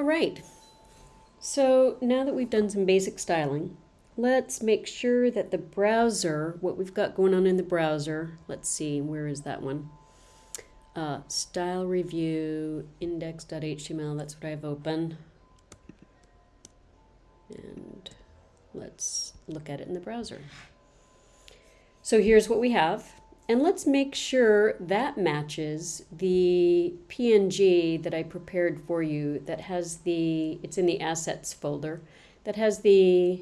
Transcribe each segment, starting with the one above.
All right, so now that we've done some basic styling, let's make sure that the browser, what we've got going on in the browser, let's see, where is that one? Uh, style review index.html, that's what I have open. And let's look at it in the browser. So here's what we have. And let's make sure that matches the PNG that I prepared for you that has the, it's in the assets folder, that has the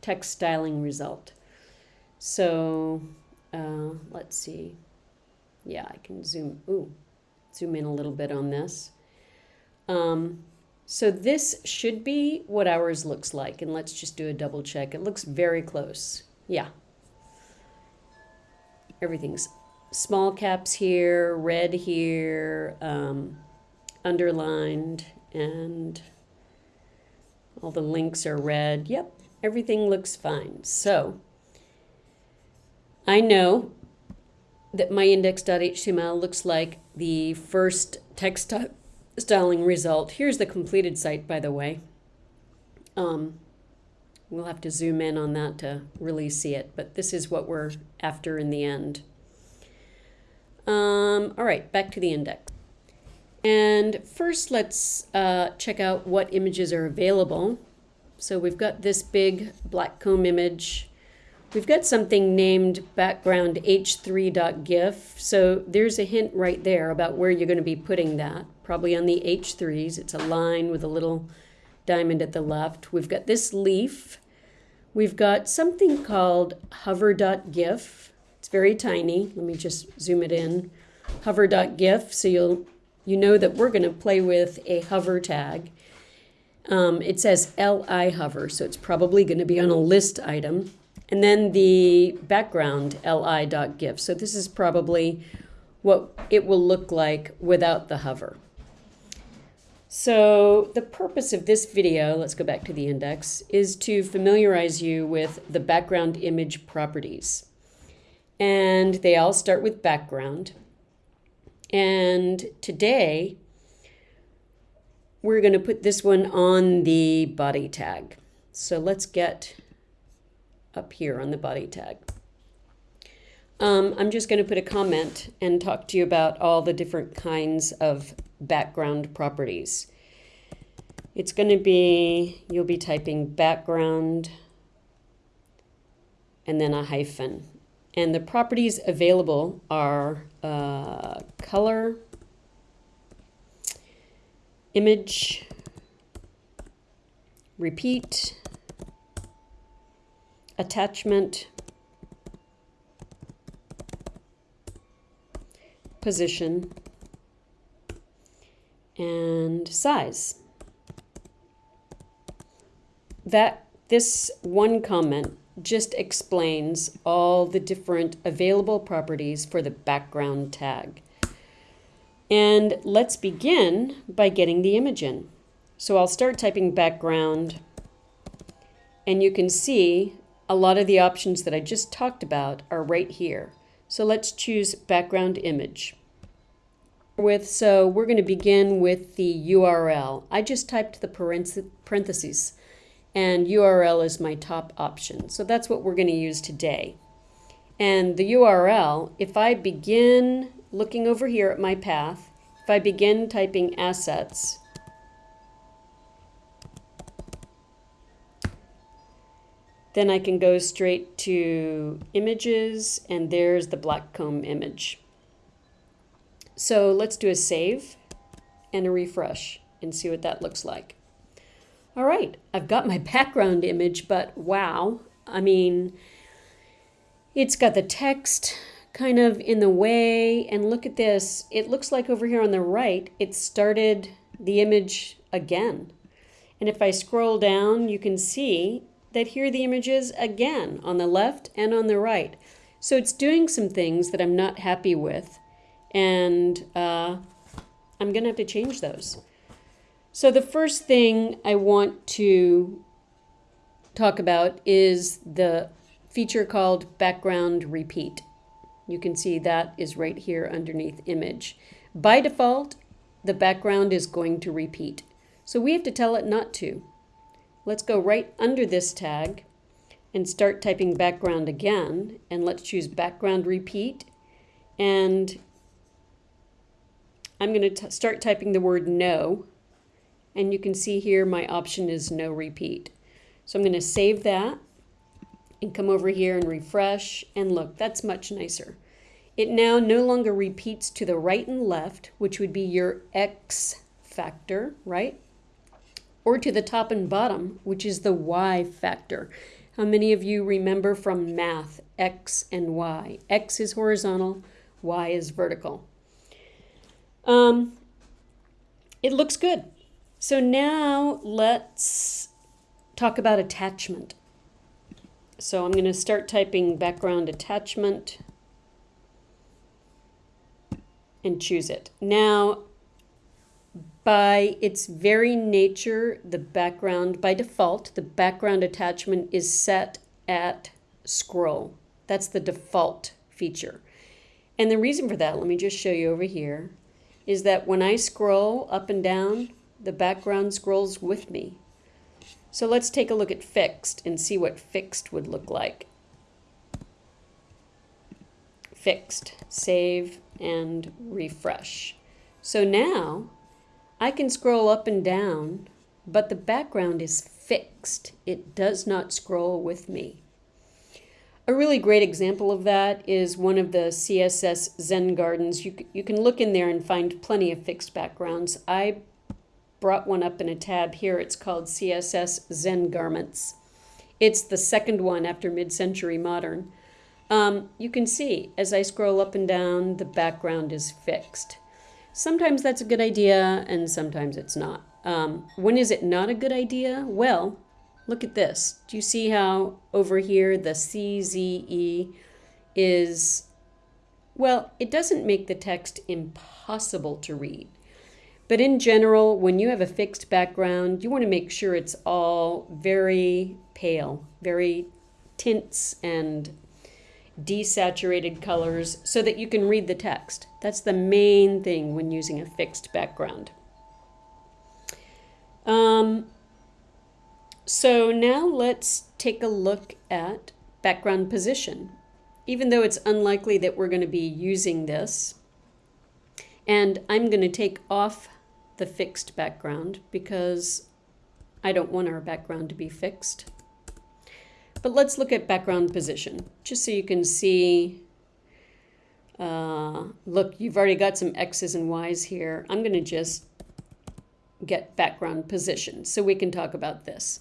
text styling result. So uh, let's see. Yeah, I can zoom, ooh, zoom in a little bit on this. Um, so this should be what ours looks like. And let's just do a double check. It looks very close. Yeah, everything's small caps here, red here, um, underlined, and all the links are red. Yep, everything looks fine. So I know that my index.html looks like the first text styling result. Here's the completed site, by the way. Um, We'll have to zoom in on that to really see it, but this is what we're after in the end. Um, all right, back to the index. And first, let's uh, check out what images are available. So we've got this big black comb image. We've got something named background h3.gif. So there's a hint right there about where you're going to be putting that. Probably on the h3s. It's a line with a little diamond at the left. We've got this leaf. We've got something called hover.gif. It's very tiny. Let me just zoom it in. Hover.gif, so you'll you know that we're going to play with a hover tag. Um, it says li hover, so it's probably going to be on a list item. And then the background li.gif. So this is probably what it will look like without the hover. So the purpose of this video, let's go back to the index, is to familiarize you with the background image properties. And they all start with background. And today, we're going to put this one on the body tag. So let's get up here on the body tag. Um, I'm just going to put a comment and talk to you about all the different kinds of background properties. It's going to be, you'll be typing background and then a hyphen. And the properties available are uh, color, image, repeat, attachment, position, and size. That this one comment just explains all the different available properties for the background tag. And let's begin by getting the image in. So I'll start typing background and you can see a lot of the options that I just talked about are right here. So let's choose background image with, so we're going to begin with the URL. I just typed the parentheses and URL is my top option. So that's what we're going to use today. And the URL, if I begin looking over here at my path, if I begin typing assets, then I can go straight to images and there's the Blackcomb image. So let's do a save and a refresh and see what that looks like. All right, I've got my background image, but wow, I mean, it's got the text kind of in the way, and look at this. It looks like over here on the right, it started the image again. And if I scroll down, you can see that here the image is again on the left and on the right. So it's doing some things that I'm not happy with and uh, I'm going to have to change those. So the first thing I want to talk about is the feature called background repeat. You can see that is right here underneath image. By default, the background is going to repeat. So we have to tell it not to. Let's go right under this tag and start typing background again. And let's choose background repeat. And I'm going to start typing the word no. And you can see here my option is no repeat. So I'm going to save that and come over here and refresh. And look, that's much nicer. It now no longer repeats to the right and left, which would be your X factor, right? Or to the top and bottom, which is the Y factor. How many of you remember from math X and Y? X is horizontal, Y is vertical. Um, it looks good. So now let's talk about attachment. So I'm going to start typing background attachment and choose it. Now, by its very nature, the background, by default, the background attachment is set at scroll. That's the default feature. And the reason for that, let me just show you over here, is that when I scroll up and down, the background scrolls with me. So let's take a look at fixed and see what fixed would look like. Fixed, save, and refresh. So now I can scroll up and down, but the background is fixed. It does not scroll with me. A really great example of that is one of the CSS Zen Gardens. You, you can look in there and find plenty of fixed backgrounds. I brought one up in a tab here. It's called CSS Zen Garments. It's the second one after mid-century modern. Um, you can see as I scroll up and down, the background is fixed. Sometimes that's a good idea and sometimes it's not. Um, when is it not a good idea? Well, look at this. Do you see how over here the CZE is, well, it doesn't make the text impossible to read. But in general, when you have a fixed background, you want to make sure it's all very pale, very tints and desaturated colors so that you can read the text. That's the main thing when using a fixed background. Um, so now let's take a look at background position. Even though it's unlikely that we're going to be using this, and I'm going to take off the fixed background because I don't want our background to be fixed. But let's look at background position, just so you can see. Uh, look, you've already got some X's and Y's here. I'm going to just get background position so we can talk about this.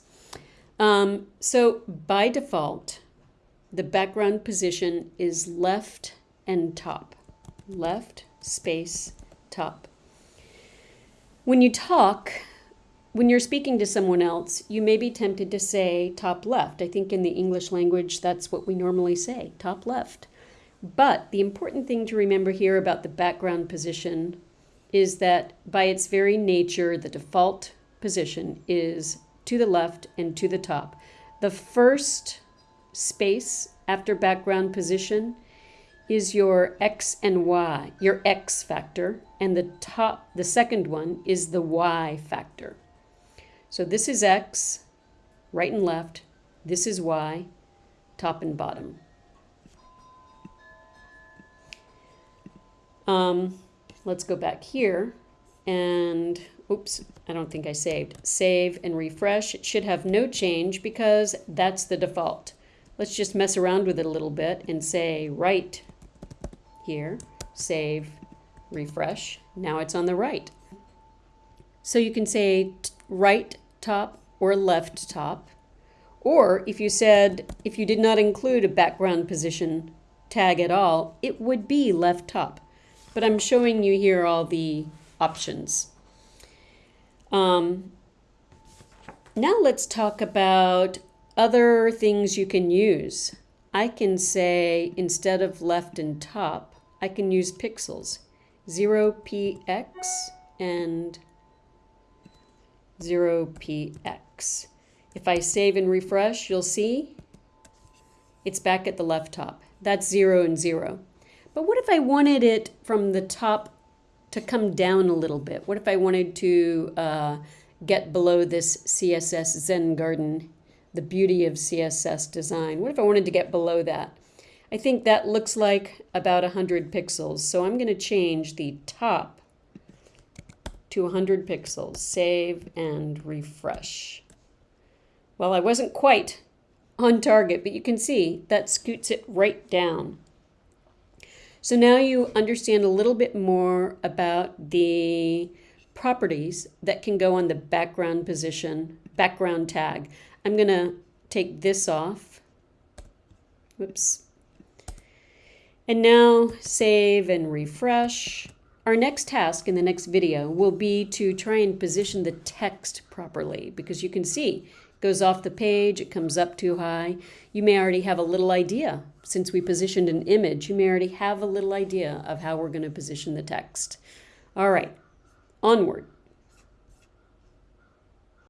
Um, so by default, the background position is left and top. Left, space, top. When you talk, when you're speaking to someone else, you may be tempted to say top left. I think in the English language, that's what we normally say, top left. But the important thing to remember here about the background position is that by its very nature, the default position is to the left and to the top. The first space after background position is your X and Y, your X factor, and the top, the second one is the Y factor. So this is X, right and left. This is Y, top and bottom. Um, let's go back here and, oops, I don't think I saved. Save and refresh. It should have no change because that's the default. Let's just mess around with it a little bit and say right here, save, refresh. Now it's on the right. So you can say right top or left top. Or if you said, if you did not include a background position tag at all, it would be left top. But I'm showing you here all the options. Um, now let's talk about other things you can use. I can say, instead of left and top, I can use pixels. 0px and 0px. If I save and refresh, you'll see it's back at the left top. That's 0 and 0. But what if I wanted it from the top to come down a little bit? What if I wanted to uh, get below this CSS Zen Garden, the beauty of CSS design? What if I wanted to get below that? I think that looks like about 100 pixels. So I'm going to change the top to 100 pixels. Save and refresh. Well, I wasn't quite on target, but you can see that scoots it right down. So now you understand a little bit more about the properties that can go on the background position, background tag. I'm going to take this off. Whoops. And now save and refresh. Our next task in the next video will be to try and position the text properly because you can see goes off the page, it comes up too high. You may already have a little idea since we positioned an image, you may already have a little idea of how we're going to position the text. All right, onward.